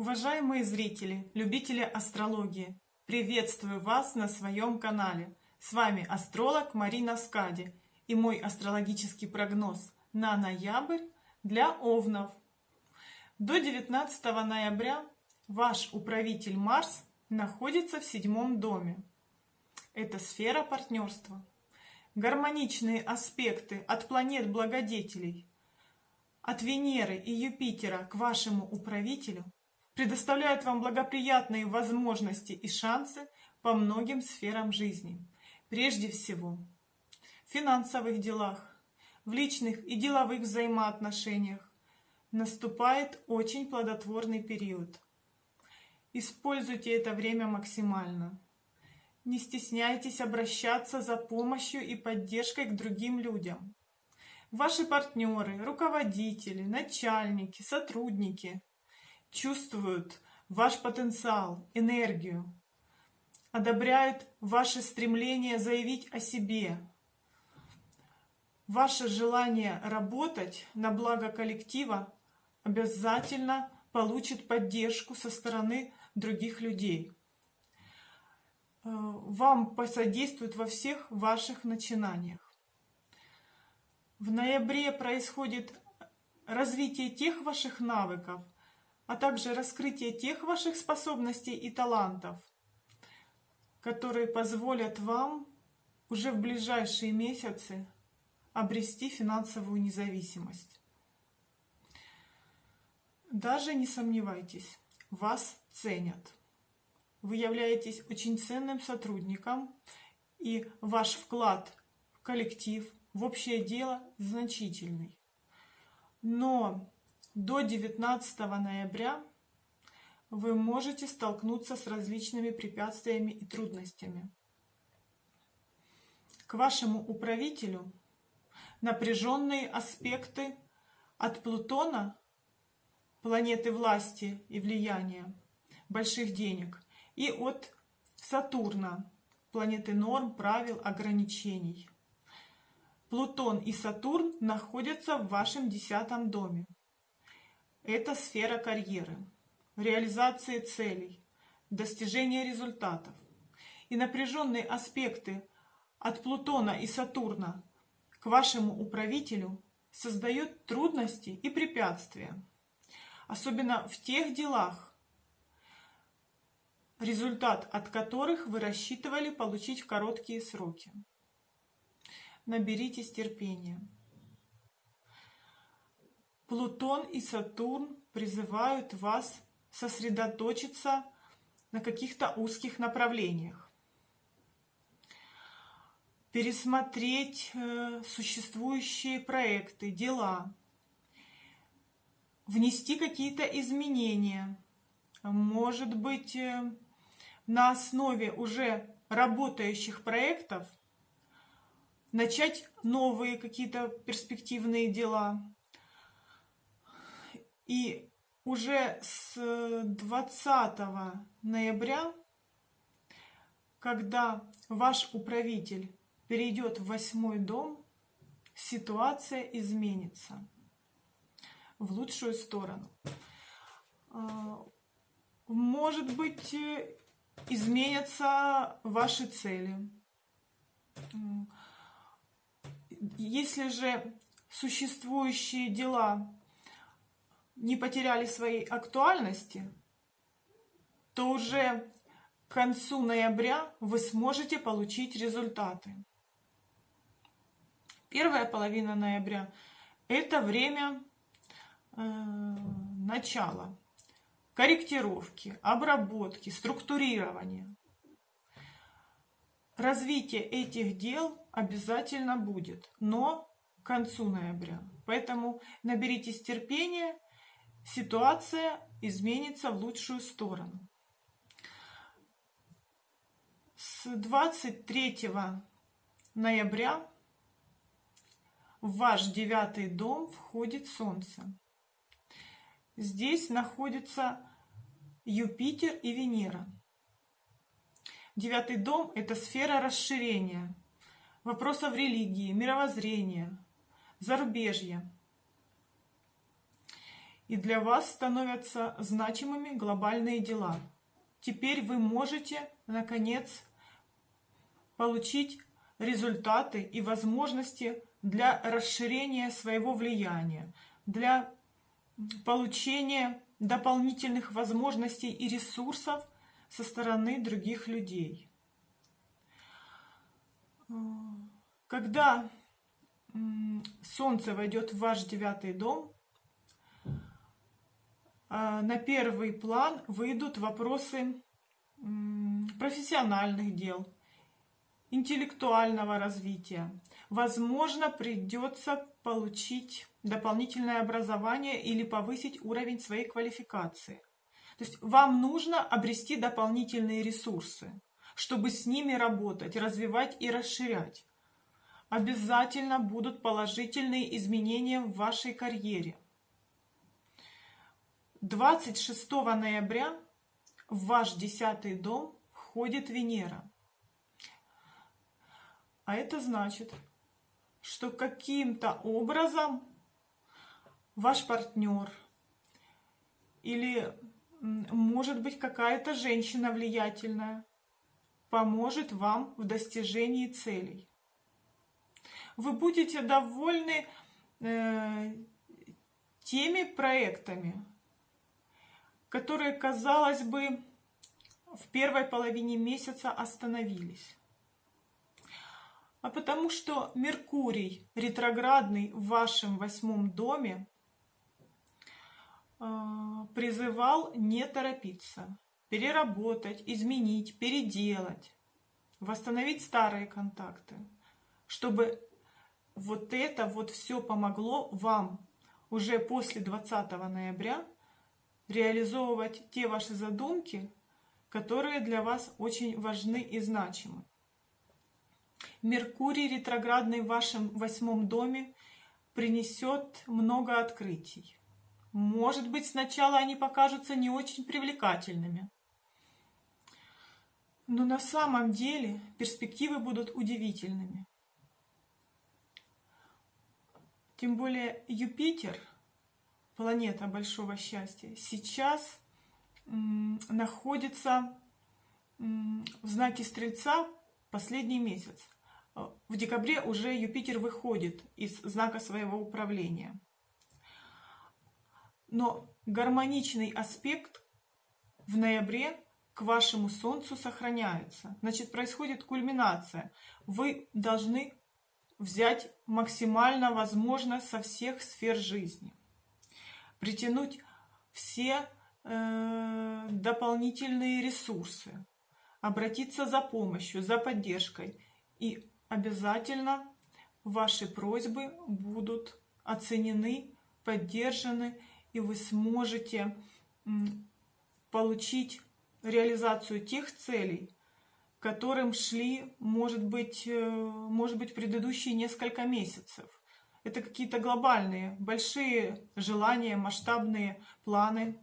Уважаемые зрители, любители астрологии, приветствую вас на своем канале. С вами астролог Марина Скади и мой астрологический прогноз на ноябрь для Овнов. До 19 ноября ваш управитель Марс находится в седьмом доме. Это сфера партнерства. Гармоничные аспекты от планет-благодетелей, от Венеры и Юпитера к вашему управителю – предоставляют вам благоприятные возможности и шансы по многим сферам жизни. Прежде всего, в финансовых делах, в личных и деловых взаимоотношениях наступает очень плодотворный период. Используйте это время максимально. Не стесняйтесь обращаться за помощью и поддержкой к другим людям. Ваши партнеры, руководители, начальники, сотрудники – чувствуют ваш потенциал, энергию, одобряют ваше стремление заявить о себе, ваше желание работать на благо коллектива обязательно получит поддержку со стороны других людей. Э, вам посодействуют во всех ваших начинаниях. В ноябре происходит развитие тех ваших навыков, а также раскрытие тех ваших способностей и талантов, которые позволят вам уже в ближайшие месяцы обрести финансовую независимость. Даже не сомневайтесь, вас ценят. Вы являетесь очень ценным сотрудником, и ваш вклад в коллектив, в общее дело значительный. Но до 19 ноября вы можете столкнуться с различными препятствиями и трудностями. К вашему управителю напряженные аспекты от Плутона, планеты власти и влияния, больших денег, и от Сатурна, планеты норм, правил, ограничений. Плутон и Сатурн находятся в вашем десятом доме. Это сфера карьеры, реализации целей, достижения результатов. И напряженные аспекты от Плутона и Сатурна к вашему управителю создают трудности и препятствия. Особенно в тех делах, результат от которых вы рассчитывали получить в короткие сроки. Наберитесь терпения. Плутон и Сатурн призывают вас сосредоточиться на каких-то узких направлениях. Пересмотреть э, существующие проекты, дела. Внести какие-то изменения. Может быть, э, на основе уже работающих проектов начать новые какие-то перспективные дела. И уже с 20 ноября, когда ваш управитель перейдет в восьмой дом, ситуация изменится в лучшую сторону. А, может быть, изменятся ваши цели. Если же существующие дела не потеряли своей актуальности, то уже к концу ноября вы сможете получить результаты. Первая половина ноября – это время э, начала, корректировки, обработки, структурирования. Развитие этих дел обязательно будет, но к концу ноября. Поэтому наберитесь терпения – ситуация изменится в лучшую сторону. С 23 ноября в ваш девятый дом входит Солнце. Здесь находятся Юпитер и Венера. Девятый дом – это сфера расширения, вопросов религии, мировоззрения, зарубежья – и для вас становятся значимыми глобальные дела. Теперь вы можете, наконец, получить результаты и возможности для расширения своего влияния, для получения дополнительных возможностей и ресурсов со стороны других людей. Когда Солнце войдет в ваш девятый дом, на первый план выйдут вопросы профессиональных дел, интеллектуального развития. Возможно, придется получить дополнительное образование или повысить уровень своей квалификации. То есть вам нужно обрести дополнительные ресурсы, чтобы с ними работать, развивать и расширять. Обязательно будут положительные изменения в вашей карьере. 26 ноября в ваш десятый дом входит Венера. А это значит, что каким-то образом ваш партнер или, может быть, какая-то женщина влиятельная поможет вам в достижении целей. Вы будете довольны э, теми проектами, которые, казалось бы, в первой половине месяца остановились. А потому что Меркурий ретроградный в вашем восьмом доме э, призывал не торопиться, переработать, изменить, переделать, восстановить старые контакты, чтобы вот это вот все помогло вам уже после 20 ноября реализовывать те ваши задумки, которые для вас очень важны и значимы. Меркурий ретроградный в вашем восьмом доме принесет много открытий. Может быть, сначала они покажутся не очень привлекательными. Но на самом деле перспективы будут удивительными. Тем более Юпитер, планета большого счастья, сейчас находится в знаке Стрельца последний месяц. В декабре уже Юпитер выходит из знака своего управления. Но гармоничный аспект в ноябре к вашему Солнцу сохраняется. Значит, происходит кульминация. Вы должны взять максимально возможно со всех сфер жизни, притянуть все э, дополнительные ресурсы, обратиться за помощью, за поддержкой. И обязательно ваши просьбы будут оценены, поддержаны, и вы сможете получить реализацию тех целей, которым шли, может быть, э, может быть, предыдущие несколько месяцев. Это какие-то глобальные, большие желания, масштабные планы.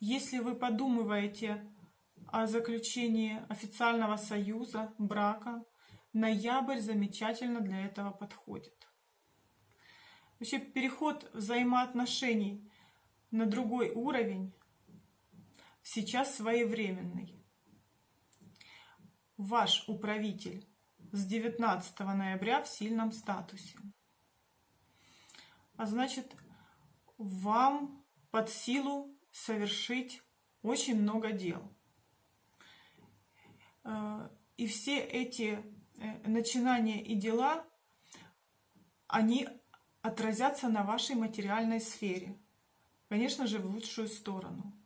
Если вы подумываете о заключении официального союза, брака, ноябрь замечательно для этого подходит. Вообще переход взаимоотношений на другой уровень сейчас своевременный ваш управитель с 19 ноября в сильном статусе. А значит, вам под силу совершить очень много дел. Э, и все эти э, начинания и дела, они отразятся на вашей материальной сфере. Конечно же, в лучшую сторону.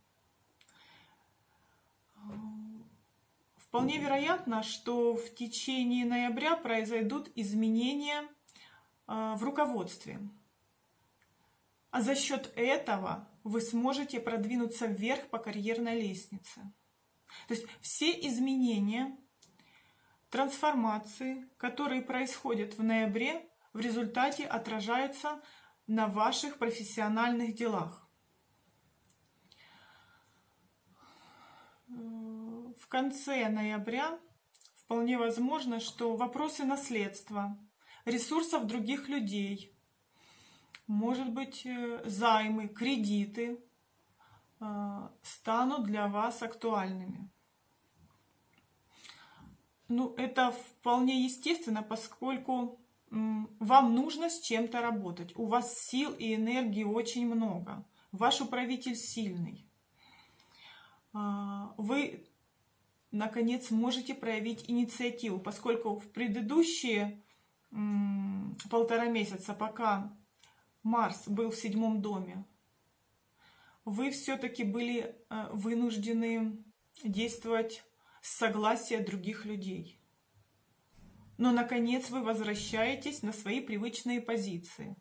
Вполне вероятно, что в течение ноября произойдут изменения а, в руководстве. А за счет этого вы сможете продвинуться вверх по карьерной лестнице. То есть все изменения, трансформации, которые происходят в ноябре, в результате отражаются на ваших профессиональных делах в конце ноября вполне возможно, что вопросы наследства, ресурсов других людей, может быть, э, займы, кредиты э, станут для вас актуальными. Ну, это вполне естественно, поскольку вам нужно с чем-то работать. У вас сил и энергии очень много. Ваш управитель сильный. А, вы, наконец, можете проявить инициативу, поскольку в предыдущие полтора месяца, пока Марс был в седьмом доме, вы все-таки были э, вынуждены действовать с согласия других людей. Но, наконец, вы возвращаетесь на свои привычные позиции.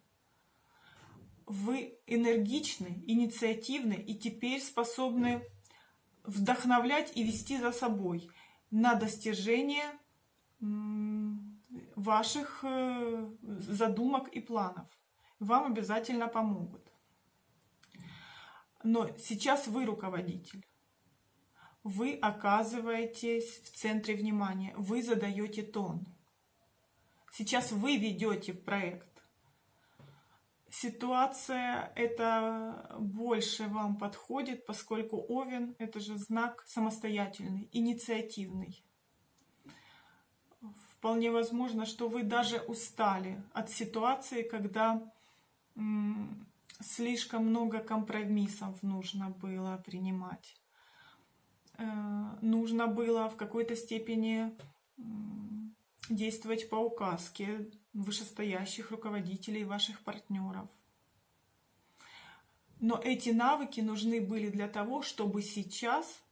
Вы энергичны, инициативны и теперь способны вдохновлять и вести за собой на достижение ваших э, задумок и планов. Вам обязательно помогут. Но сейчас вы руководитель. Вы оказываетесь в центре внимания. Вы задаете тон. Сейчас вы ведете проект. Ситуация это больше вам подходит, поскольку Овен это же знак самостоятельный, инициативный. Вполне возможно, что вы даже устали от ситуации, когда слишком много компромиссов нужно было принимать. Э, нужно было в какой-то степени действовать по указке вышестоящих руководителей ваших партнеров. Но эти навыки нужны были для того, чтобы сейчас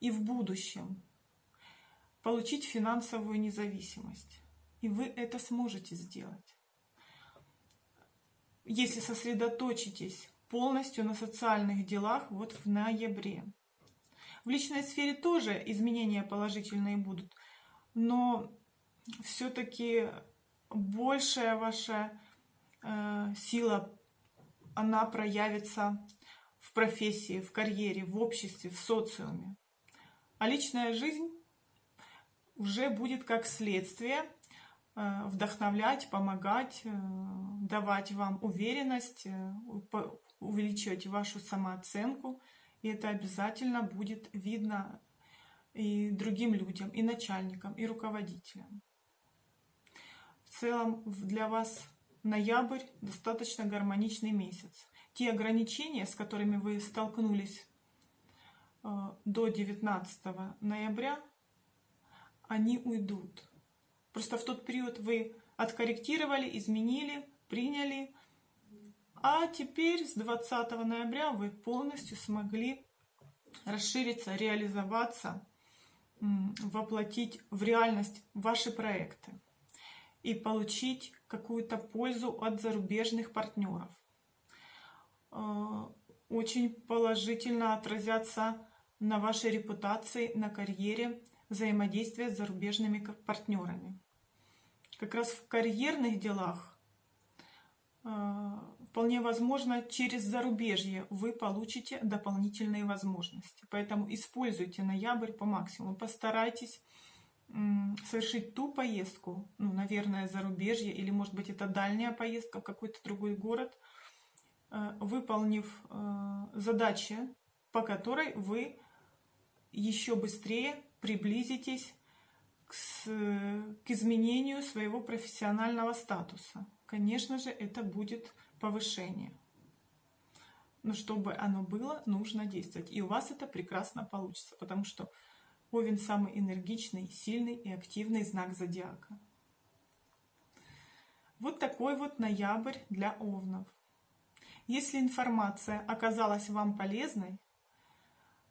и в будущем получить финансовую независимость. И вы это сможете сделать. Если сосредоточитесь полностью на социальных делах вот в ноябре. В личной сфере тоже изменения положительные будут, но все-таки большая ваша э, сила, она проявится в профессии, в карьере, в обществе, в социуме. А личная жизнь уже будет как следствие э, вдохновлять, помогать, э, давать вам уверенность, э, увеличивать вашу самооценку. И это обязательно будет видно и другим людям, и начальникам, и руководителям. В целом для вас ноябрь достаточно гармоничный месяц. Те ограничения, с которыми вы столкнулись до 19 ноября, они уйдут. Просто в тот период вы откорректировали, изменили, приняли. А теперь с 20 ноября вы полностью смогли расшириться, реализоваться, воплотить в реальность ваши проекты и получить какую-то пользу от зарубежных партнеров. Э, очень положительно отразятся на вашей репутации, на карьере, взаимодействия с зарубежными партнерами. Как раз в карьерных делах э, вполне возможно через зарубежье вы получите дополнительные возможности. Поэтому используйте ноябрь по максимуму. Постарайтесь совершить ту поездку, ну, наверное, зарубежье, или, может быть, это дальняя поездка в какой-то другой город, э, выполнив э, задачи, по которой вы еще быстрее приблизитесь к, к изменению своего профессионального статуса. Конечно же, это будет повышение. Но чтобы оно было, нужно действовать. И у вас это прекрасно получится, потому что Овен самый энергичный, сильный и активный знак зодиака. Вот такой вот ноябрь для овнов. Если информация оказалась вам полезной,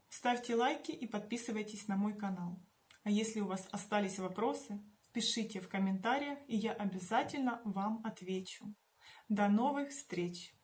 Ставьте лайки и подписывайтесь на мой канал. А если у вас остались вопросы, пишите в комментариях, и я обязательно вам отвечу. До новых встреч!